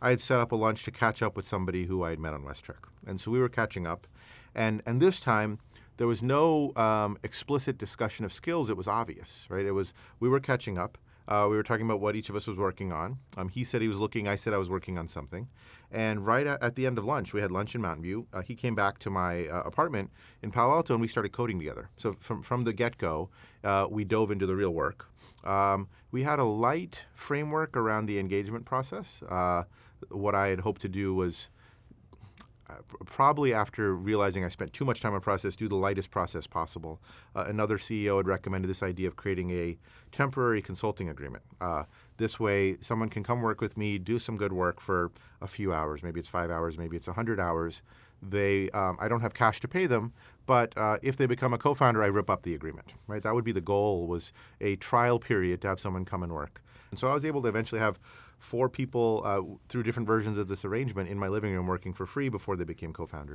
I had set up a lunch to catch up with somebody who I had met on West Trek, and so we were catching up, and and this time there was no um, explicit discussion of skills. It was obvious, right? It was we were catching up. Uh, we were talking about what each of us was working on. Um, he said he was looking. I said I was working on something. And right at, at the end of lunch, we had lunch in Mountain View. Uh, he came back to my uh, apartment in Palo Alto, and we started coding together. So from from the get go, uh, we dove into the real work. Um, we had a light framework around the engagement process. Uh, what I had hoped to do was uh, probably after realizing I spent too much time on process, do the lightest process possible. Uh, another CEO had recommended this idea of creating a temporary consulting agreement. Uh, this way, someone can come work with me, do some good work for a few hours. Maybe it's five hours, maybe it's 100 hours. They, um, I don't have cash to pay them, but uh, if they become a co-founder, I rip up the agreement. Right? That would be the goal. Was a trial period to have someone come and work. And so I was able to eventually have four people uh, through different versions of this arrangement in my living room working for free before they became co-founders.